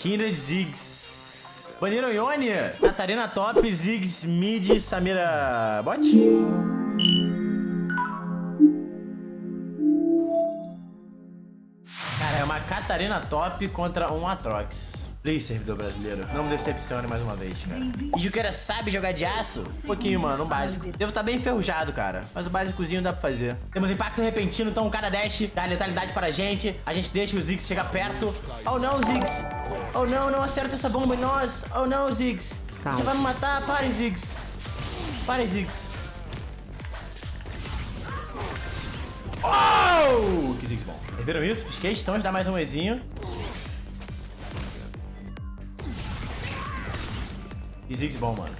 Kindred Ziggs. Baniram Ione, Catarina top, Ziggs mid, Samira bot. Cara, é uma Catarina top contra um Atrox. Please, servidor brasileiro. Não me decepcione mais uma vez, cara. E Juqueira sabe jogar de aço? Um pouquinho, mano, um básico. Devo estar tá bem enferrujado, cara. Mas o básicozinho dá pra fazer. Temos impacto repentino, então cada dash dá letalidade para a gente. A gente deixa o Ziggs chegar perto. Oh não, Ziggs. Oh não, não acerta essa bomba em nós. Oh não, Ziggs. Você vai me matar. Pare, Ziggs. Pare, Ziggs. Oh! Que Ziggs bom. Viram isso? Fiz questão de dar mais um Ezinho. E Ziggs bom, mano.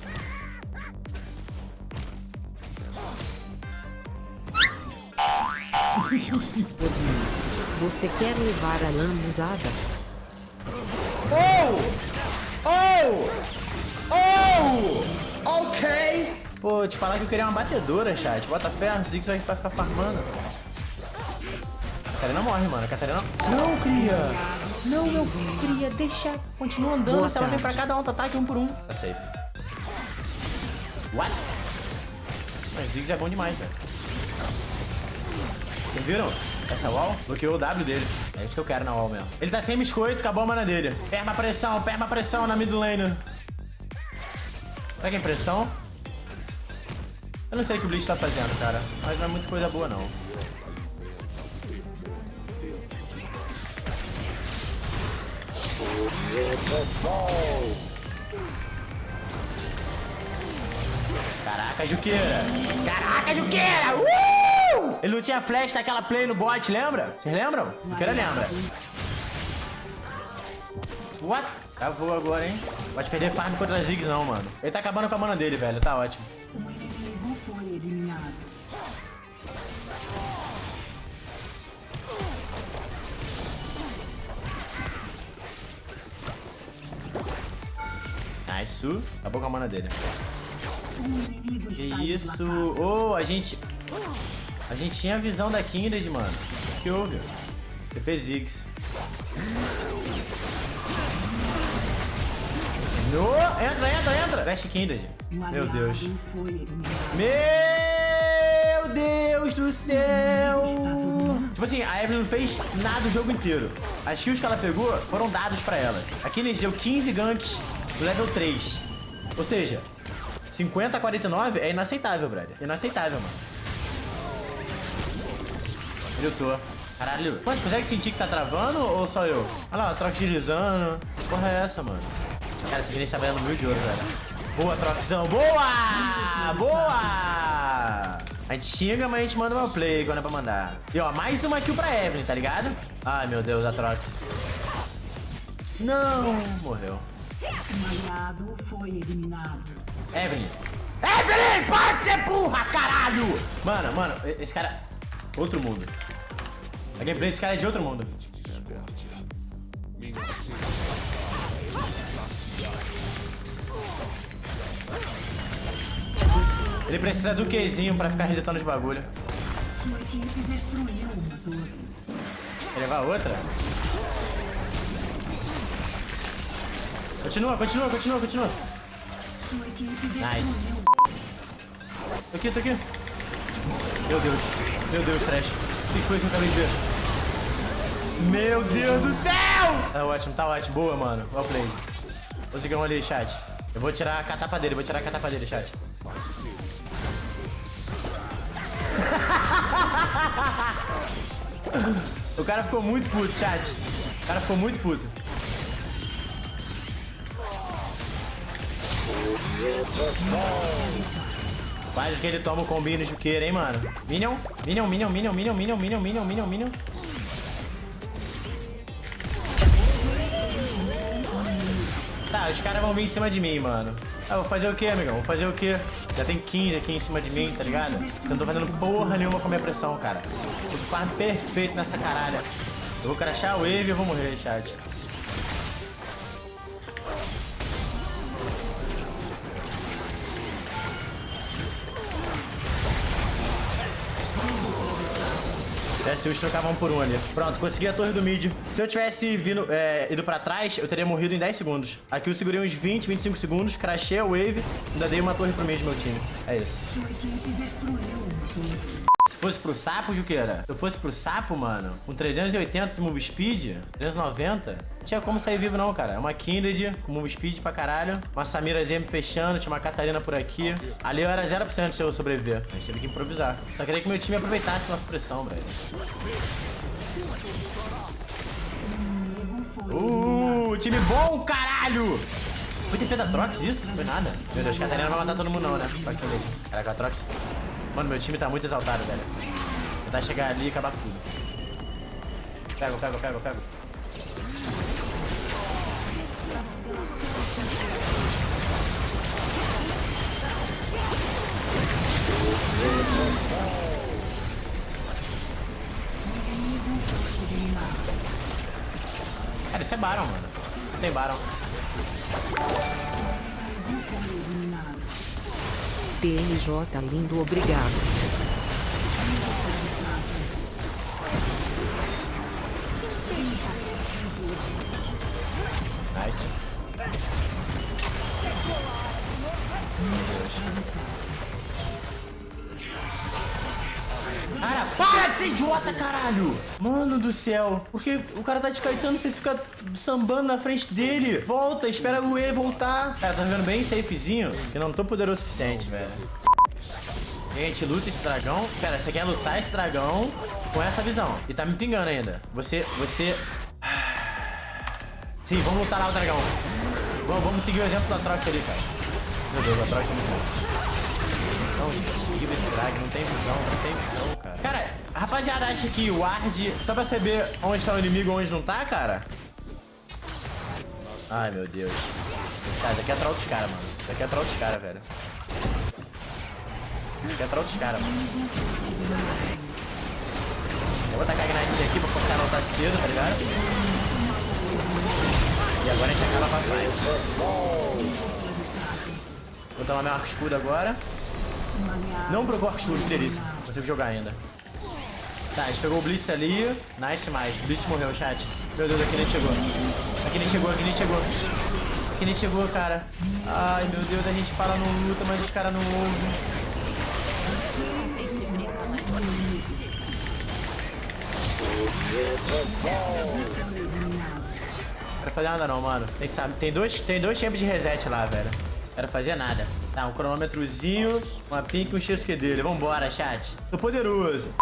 Você quer levar a lambuzada? Oh! Oh! Oh! Ok! Pô, te falar que eu queria uma batedora, chat. Bota fé, o Ziggs vai ficar farmando. Catarina morre, mano. Catarina... Não, cria! Não, meu cria, deixa. Continua andando. Boa se ela vem pra cá, dá um ataque um por um. Tá safe. What? Mas Ziggs é bom demais, velho. Vocês viram? Essa wall bloqueou o W dele. É isso que eu quero na wall mesmo. Ele tá sem biscoito, acabou a mana dele. Perma pressão, perma pressão na mid lane. Pega a impressão. Eu não sei o que o Bleach tá fazendo, cara. Mas não é muita coisa boa, não. Caraca, Juqueira! Caraca, Juqueira! Uh! Ele não tinha flash daquela play no bot, lembra? Vocês lembram? Juqueira lembra. What? Cavou agora, hein? Pode perder farm contra Ziggs não, mano. Ele tá acabando com a mana dele, velho. Tá ótimo. Nice. Acabou com a mana dele. Que isso. Oh, a gente... A gente tinha a visão da Kindred, mano. O que houve? TP Ziggs. No! Entra, entra, entra! Veste Kindred. Meu Deus. Meu Deus do céu! Tipo assim, a Evelyn não fez nada o jogo inteiro. As kills que ela pegou foram dados pra ela. A Kindred deu 15 ganks level 3. Ou seja, 50 a 49 é inaceitável, brother. Inaceitável, mano. Gritou. Caralho. Pô, consegue sentir que tá travando ou só eu? Olha lá, troca deslizando. Que porra é essa, mano? Cara, esse gente tá ganhando mil de ouro, velho. Boa, Troxão. Boa! Boa! A gente xinga, mas a gente manda uma play quando é pra mandar. E ó, mais uma kill pra Evelyn, tá ligado? Ai, meu Deus, a Trox. Não, morreu. Aliado foi eliminado. Evelyn. Evelyn, para de ser burra, caralho! Mano, mano, esse cara... Outro mundo. A gameplay desse cara é de outro mundo. Ele precisa do Qzinho pra ficar resetando os bagulho. Sua equipe destruiu uma torre. Quer levar outra? Continua, continua, continua, continua. Nice. Tô aqui, tô aqui. Meu Deus. Meu Deus, Trash. O que foi isso que eu acabei de ver? Meu Deus do céu! Tá ótimo, tá ótimo. Boa, mano. Well play. Conseguimos ali, chat. Eu vou tirar a catapa dele, vou tirar a catapa dele, chat. o cara ficou muito puto, chat. O cara ficou muito puto. Quase que ele toma o combino Juqueira, hein, mano. Minion, Minion, Minion, Minion, Minion, Minion, Minion, Minion, Minion, Minion. Tá, os caras vão vir em cima de mim, mano. Ah, vou fazer o quê, amigão? Vou fazer o quê? Já tem 15 aqui em cima de mim, tá ligado? Eu não tô fazendo porra nenhuma com a minha pressão, cara. Tudo farm perfeito nessa caralha. Eu vou crachar o wave e eu vou morrer, chat. Tivesse os trocavam por um ali. Pronto, consegui a torre do mid. Se eu tivesse vindo, é, ido pra trás, eu teria morrido em 10 segundos. Aqui eu segurei uns 20, 25 segundos, crashei a wave, ainda dei uma torre pro mid meu time. É isso. Se fosse pro sapo, Juqueira, se eu fosse pro sapo, mano, com 380 de move speed, 390, não tinha como sair vivo não, cara. É uma Kindred com move speed pra caralho, uma Samira Zem fechando, tinha uma Catarina por aqui. Ali eu era 0% se eu sobreviver. A gente teve que improvisar. Só queria que meu time aproveitasse nossa pressão, velho. Uh, time bom, caralho! Foi TP da Trox isso? Não foi nada. Meu Deus, Catarina não vai matar todo mundo não, né? Caraca, a Trox... Mano, meu time tá muito exaltado, velho. Tentar chegar ali e acabar com tudo. Pego, pego, pego, pego. Cara, isso é Baron, mano. Tem Baron. TMJ lindo, obrigado. Nice. Cara, para de ser idiota, caralho! Mano do céu. Porque o cara tá te caetando, você fica sambando na frente dele. Volta, espera o E voltar. Cara, tá jogando bem safezinho, que não tô poderoso o suficiente, velho. Gente luta esse dragão. Pera, você quer lutar esse dragão com essa visão. E tá me pingando ainda. Você, você... Sim, vamos lutar lá o dragão. Vamos, vamos seguir o exemplo da Trox ali, cara. Meu Deus, a Trox é muito bom. Não, horrível esse drag, não tem visão, não tem visão, cara. Cara, rapaziada, acha que o ward, só pra saber onde tá o inimigo e onde não tá, cara? Ai, meu Deus. Cara, isso aqui é troll dos caras, mano. Isso aqui é troll dos caras, velho. Isso aqui é troll dos caras, mano. Eu vou tacar a Ignite aqui pra forçar a lutar cedo, tá ligado? E agora a gente acaba pra trás. Vou tomar meu arco escudo agora. Não escudo, que delícia. Consigo jogar ainda. Tá, a gente pegou o Blitz ali. Nice demais. Blitz morreu, chat. Meu Deus, aqui nem chegou. Aqui nem chegou, aqui nem chegou. Aqui nem chegou, cara. Ai, meu Deus, a gente fala no luta, mas os caras não ouvem. Não quero fazer nada não, mano. Tem, sabe, tem dois, tem dois champs de reset lá, velho. Quero fazer nada. Tá, um cronômetrozinho, uma pink e um XQ dele. Vambora, chat. Tô poderoso.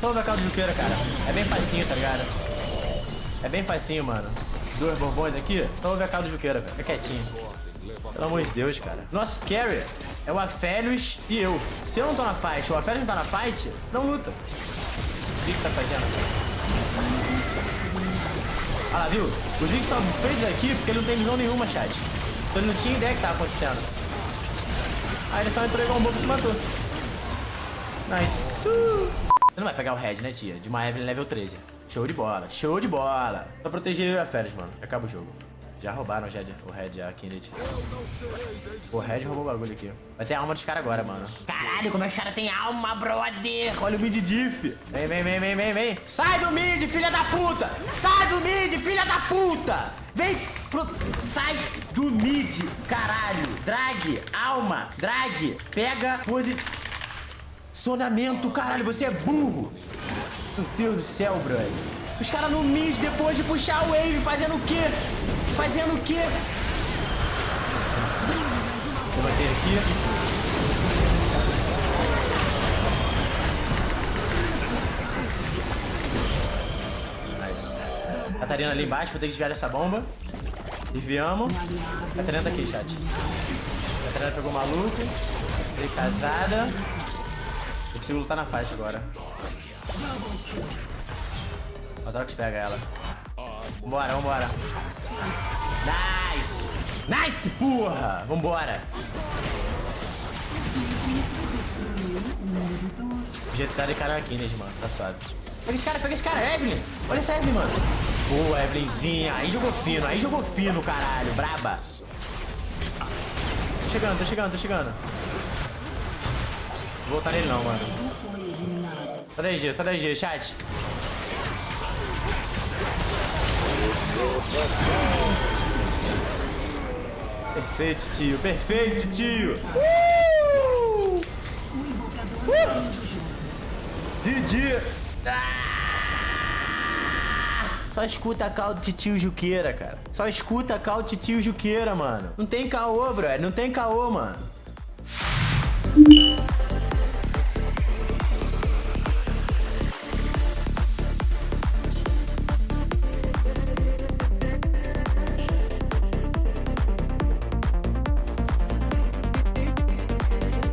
Toma a caldo de juqueira, cara. É bem facinho, tá ligado? É bem facinho, mano. Dois borbões aqui. Toma a caldo de juqueira, cara. Fica quietinho. Pelo amor de Deus, cara. Nosso carry é o Afélios e eu. Se eu não tô na fight, o Afélios não tá na fight, não luta. O que você tá fazendo? Ah lá, viu? O Zig só fez aqui porque ele não tem visão nenhuma, chat. Então ele não tinha ideia que tava acontecendo. Aí ele só entrou igual um bobo e se matou. Nice. Você não vai pegar o Red, né, tia? De uma Evelyn level 13. Show de bola, show de bola. Só proteger a Férias, mano. Acaba o jogo. Já roubaram já o Red, a Kindred. O Red roubou o bagulho aqui. Vai ter alma dos caras agora, mano. Caralho, como é que os caras têm alma, brother? Olha o mid diff. Vem, vem, vem, vem, vem, vem. Sai do mid, filha da puta. Sai do mid, filha da puta. Vem pro... Sai do mid, caralho. Drag, alma, drag. Pega posicionamento, caralho. Você é burro. Meu Deus do céu, brother. Os caras no mid depois de puxar o wave, fazendo o quê? Fazendo o quê? Vou bater aqui. Catarina ali embaixo, vou ter que desviar essa bomba. Desviamos. Catarina tá aqui, chat. Catarina pegou maluco. Foi casada. Eu consigo lutar na faixa agora. A Drox pega ela. Vambora, vambora. Nice! Nice, porra! Vambora! O jeito tá de cara aqui, né, mano? Tá suave. Pega esse cara, pega esse cara, Evelyn! Olha essa Evelyn, mano. Boa, Evelynzinha. Aí jogou fino, aí jogou fino, caralho. Braba. Tô chegando, tô chegando, tô chegando. Vou voltar nele não, mano. Sai daí, G, sai daí, G, chat. Perfeito, tio. Perfeito, tio. Uh! Uh! Didi. Ah! Só escuta a cal de tio Juqueira, cara. Só escuta a cal de tio Juqueira, mano. Não tem caô, bro. Não tem caô, mano.